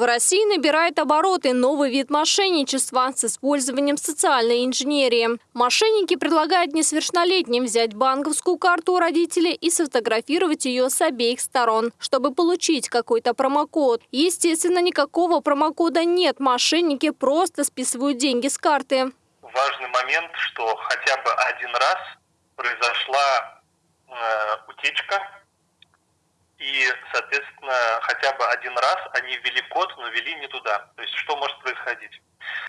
В России набирает обороты новый вид мошенничества с использованием социальной инженерии. Мошенники предлагают несовершеннолетним взять банковскую карту у родителей и сфотографировать ее с обеих сторон, чтобы получить какой-то промокод. Естественно, никакого промокода нет. Мошенники просто списывают деньги с карты. Важный момент, что хотя бы один раз произошла э, утечка и, соответственно, хотя бы один раз они ввели код, но ввели не туда. То есть что может происходить?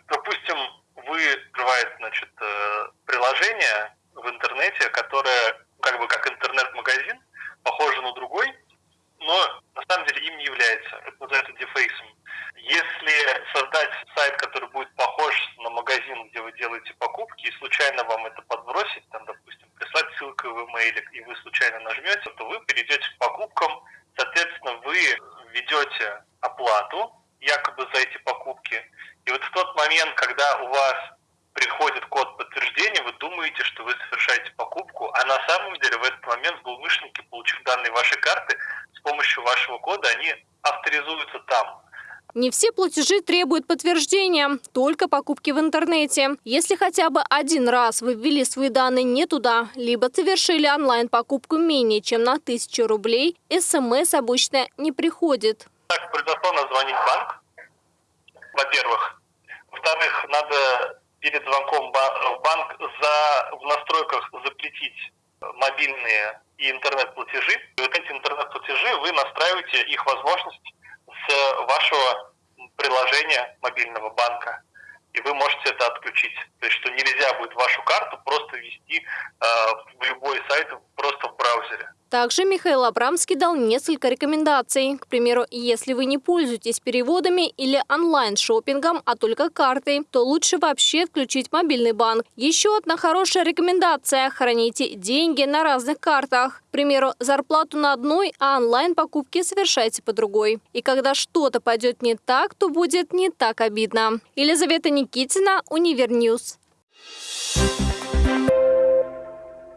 Допустим, вы открываете значит, э, приложение в интернете, которое как бы как интернет-магазин, похоже на другой, но на самом деле им не является. Это называется дефейсом. Если создать сайт, который будет похож на магазин, где вы делаете покупки, и случайно вам это подбросить, там, допустим, прислать ссылку в email, и вы случайно нажмете, то вы перейдете к покупкам, соответственно, вы ведете оплату якобы за эти покупки, и вот в тот момент, когда у вас приходит код подтверждения, вы думаете, что вы совершаете покупку, а на самом деле в этот момент злоумышленники, получив данные вашей карты, с помощью вашего кода они авторизуются там. Не все платежи требуют подтверждения, только покупки в интернете. Если хотя бы один раз вы ввели свои данные не туда, либо совершили онлайн-покупку менее чем на 1000 рублей, смс обычно не приходит. Звонить в банк, во-первых. Во-вторых, надо перед звонком в банк за, в настройках запретить мобильные и интернет-платежи. И вот эти интернет-платежи вы настраиваете их возможность с вашего приложения мобильного банка, и вы можете это отключить. То есть, что нельзя будет вашу карту просто ввести э, в любой сайт просто в браузере. Также Михаил Абрамский дал несколько рекомендаций. К примеру, если вы не пользуетесь переводами или онлайн-шопингом, а только картой, то лучше вообще отключить мобильный банк. Еще одна хорошая рекомендация – храните деньги на разных картах. К примеру, зарплату на одной, а онлайн-покупки совершайте по другой. И когда что-то пойдет не так, то будет не так обидно. Елизавета Никитина, Универньюз. Thank you